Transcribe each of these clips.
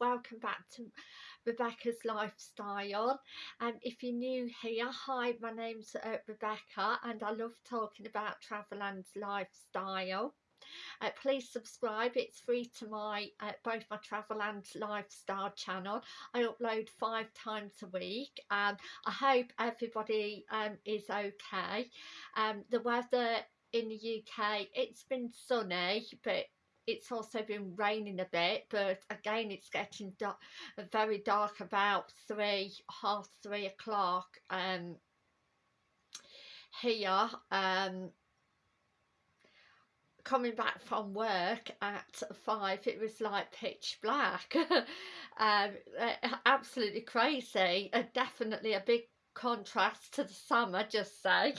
welcome back to Rebecca's Lifestyle. And um, if you're new here hi my name's uh, Rebecca and I love talking about travel and lifestyle. Uh, please subscribe it's free to my uh, both my travel and lifestyle channel. I upload five times a week and I hope everybody um, is okay. Um, the weather in the UK it's been sunny but it's also been raining a bit but again it's getting very dark about three half three o'clock um here um coming back from work at five it was like pitch black. Um absolutely crazy uh, definitely a big contrast to the summer just say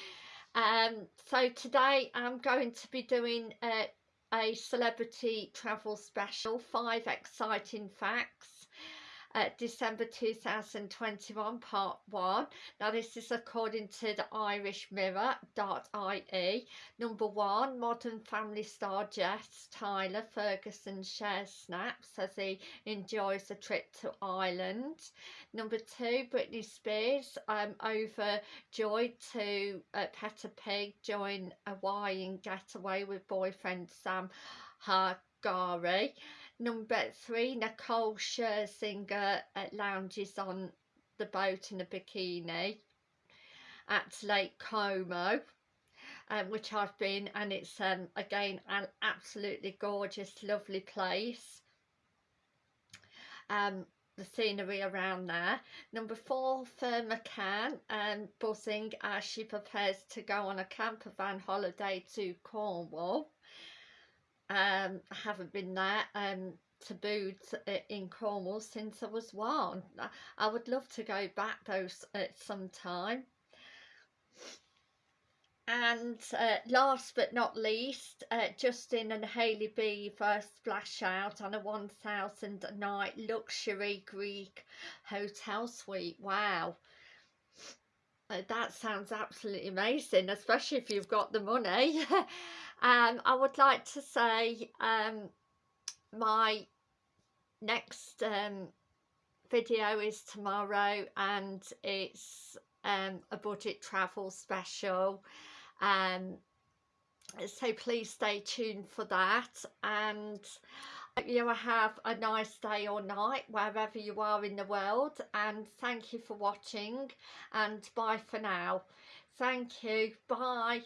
um so today i'm going to be doing uh, a celebrity travel special, five exciting facts uh, December 2021 part 1 now this is according to the Irish Mirror.ie number 1 modern family star Jesse Tyler Ferguson shares snaps as he enjoys a trip to Ireland. Number 2 Britney Spears um, overjoyed to uh, Peppa Pig join a Hawaiian getaway with boyfriend Sam Asghari Number three, Nicole Scherzinger uh, lounges on the boat in a bikini at Lake Como. Um, which I've been and it's um, again an absolutely gorgeous lovely place um, the scenery around there number four Ferne McCann um, buzzing as she prepares to go on a camper van holiday to Cornwall um, I haven't been there um, tabooed in Cornwall since I was one. I would love to go back those at some time. And uh, last but not least, uh, Justin and Hailey Bieber splash out on a 1,000 night luxury Greek hotel suite. Wow. That sounds absolutely amazing, especially if you've got the money. um, I would like to say um, my next um, video is tomorrow and it's um, a budget travel special. Um, so please stay tuned for that and you have a nice day or night wherever you are in the world and thank you for watching and bye for now. Thank you. Bye